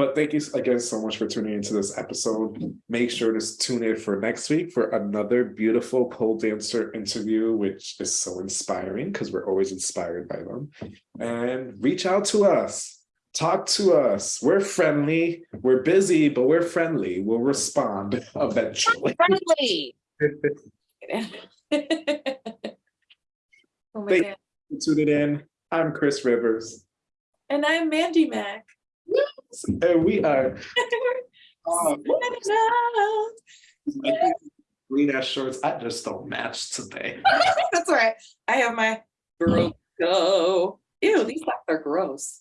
But thank you again so much for tuning into this episode. Make sure to tune in for next week for another beautiful pole dancer interview, which is so inspiring because we're always inspired by them. And reach out to us, talk to us. We're friendly, we're busy, but we're friendly. We'll respond eventually. Friendly. Oh my Thank- God. Tune it in. I'm Chris Rivers, And I'm Mandy Mac. and we are green ass shorts. I just don't match today. That's all right. I have my Bro Ew, these socks are gross.